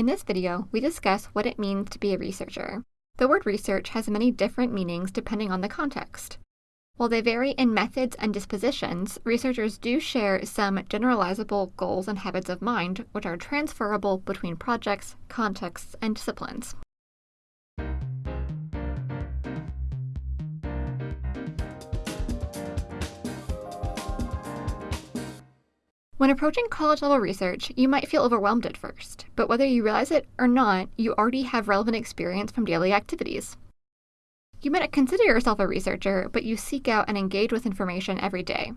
In this video, we discuss what it means to be a researcher. The word research has many different meanings depending on the context. While they vary in methods and dispositions, researchers do share some generalizable goals and habits of mind which are transferable between projects, contexts, and disciplines. When approaching college level research, you might feel overwhelmed at first, but whether you realize it or not, you already have relevant experience from daily activities. You might not consider yourself a researcher, but you seek out and engage with information every day.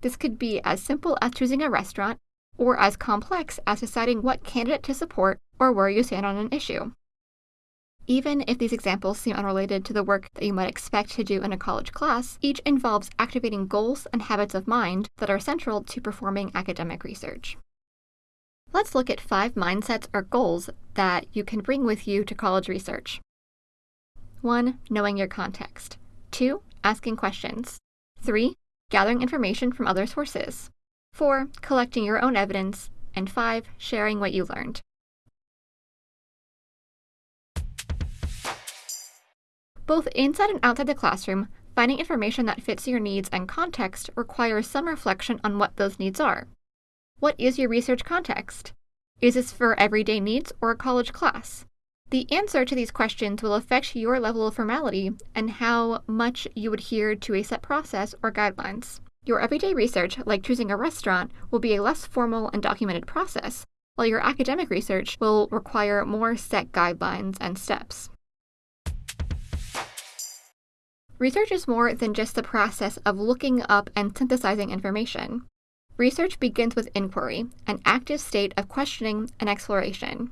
This could be as simple as choosing a restaurant, or as complex as deciding what candidate to support or where you stand on an issue. Even if these examples seem unrelated to the work that you might expect to do in a college class, each involves activating goals and habits of mind that are central to performing academic research. Let's look at five mindsets or goals that you can bring with you to college research. 1. Knowing your context. 2. Asking questions. 3. Gathering information from other sources. 4. Collecting your own evidence. And 5. Sharing what you learned. Both inside and outside the classroom, finding information that fits your needs and context requires some reflection on what those needs are. What is your research context? Is this for everyday needs or a college class? The answer to these questions will affect your level of formality and how much you adhere to a set process or guidelines. Your everyday research, like choosing a restaurant, will be a less formal and documented process, while your academic research will require more set guidelines and steps. Research is more than just the process of looking up and synthesizing information. Research begins with inquiry, an active state of questioning and exploration.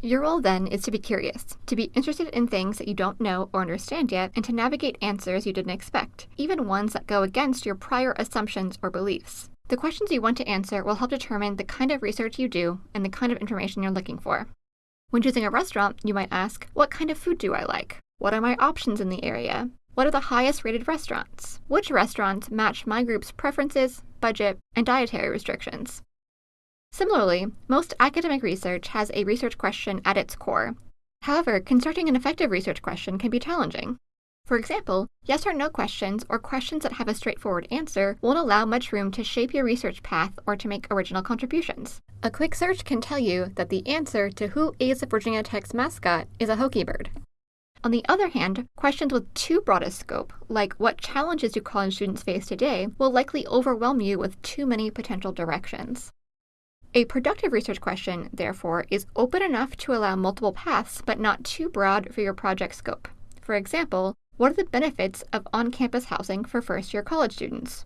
Your role then is to be curious, to be interested in things that you don't know or understand yet, and to navigate answers you didn't expect, even ones that go against your prior assumptions or beliefs. The questions you want to answer will help determine the kind of research you do and the kind of information you're looking for. When choosing a restaurant, you might ask, What kind of food do I like? What are my options in the area? What are the highest rated restaurants? Which restaurants match my group's preferences, budget, and dietary restrictions? Similarly, most academic research has a research question at its core. However, constructing an effective research question can be challenging. For example, yes or no questions or questions that have a straightforward answer won't allow much room to shape your research path or to make original contributions. A quick search can tell you that the answer to who is the Virginia Tech's mascot is a Hokie bird. On the other hand, questions with too broad a scope, like what challenges do college students face today, will likely overwhelm you with too many potential directions. A productive research question, therefore, is open enough to allow multiple paths but not too broad for your project scope. For example, what are the benefits of on campus housing for first year college students?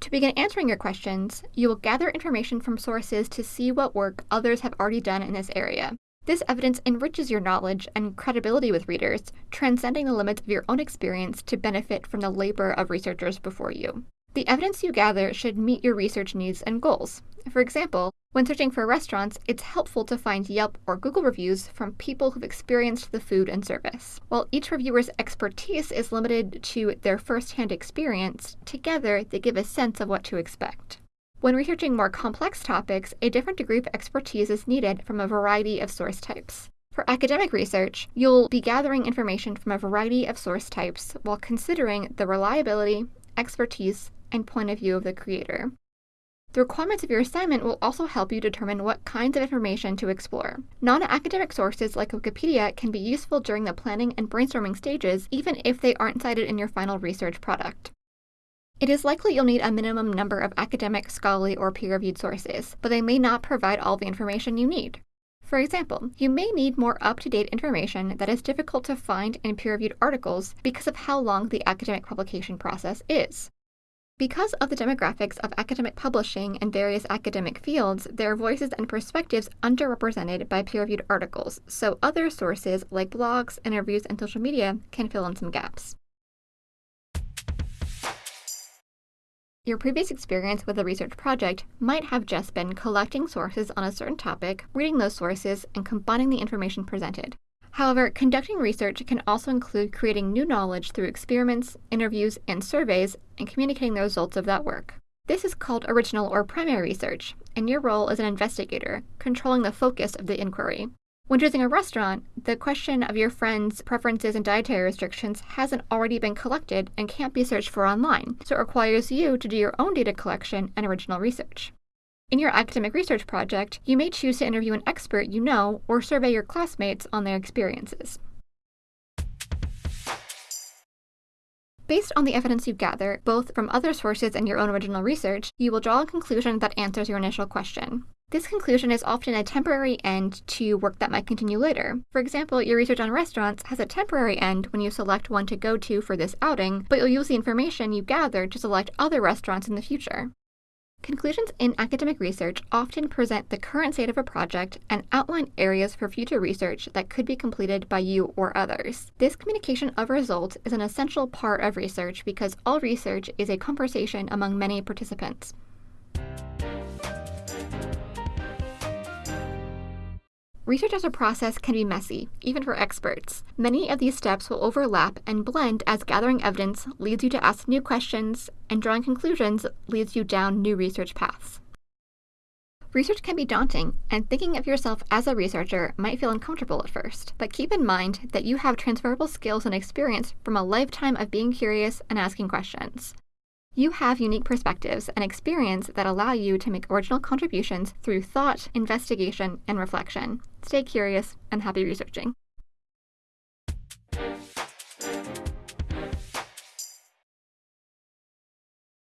To begin answering your questions, you will gather information from sources to see what work others have already done in this area, this evidence enriches your knowledge and credibility with readers, transcending the limits of your own experience to benefit from the labor of researchers before you. The evidence you gather should meet your research needs and goals. For example, when searching for restaurants, it's helpful to find Yelp or Google reviews from people who've experienced the food and service. While each reviewer's expertise is limited to their first-hand experience, together they give a sense of what to expect. When researching more complex topics, a different degree of expertise is needed from a variety of source types. For academic research, you'll be gathering information from a variety of source types while considering the reliability, expertise, and point of view of the creator. The requirements of your assignment will also help you determine what kinds of information to explore. Non academic sources like Wikipedia can be useful during the planning and brainstorming stages, even if they aren't cited in your final research product. It is likely you'll need a minimum number of academic, scholarly, or peer-reviewed sources, but they may not provide all the information you need. For example, you may need more up-to-date information that is difficult to find in peer-reviewed articles because of how long the academic publication process is. Because of the demographics of academic publishing in various academic fields, there are voices and perspectives underrepresented by peer-reviewed articles, so other sources like blogs, interviews, and social media can fill in some gaps. Your previous experience with a research project might have just been collecting sources on a certain topic, reading those sources, and combining the information presented. However, conducting research can also include creating new knowledge through experiments, interviews, and surveys, and communicating the results of that work. This is called original or primary research, and your role is an investigator, controlling the focus of the inquiry. When choosing a restaurant, the question of your friend's preferences and dietary restrictions hasn't already been collected and can't be searched for online, so it requires you to do your own data collection and original research. In your academic research project, you may choose to interview an expert you know or survey your classmates on their experiences. Based on the evidence you gather, both from other sources and your own original research, you will draw a conclusion that answers your initial question. This conclusion is often a temporary end to work that might continue later. For example, your research on restaurants has a temporary end when you select one to go to for this outing, but you'll use the information you gathered to select other restaurants in the future. Conclusions in academic research often present the current state of a project and outline areas for future research that could be completed by you or others. This communication of results is an essential part of research because all research is a conversation among many participants. Research as a process can be messy, even for experts. Many of these steps will overlap and blend as gathering evidence leads you to ask new questions, and drawing conclusions leads you down new research paths. Research can be daunting, and thinking of yourself as a researcher might feel uncomfortable at first. But keep in mind that you have transferable skills and experience from a lifetime of being curious and asking questions. You have unique perspectives and experience that allow you to make original contributions through thought, investigation, and reflection. Stay curious and happy researching.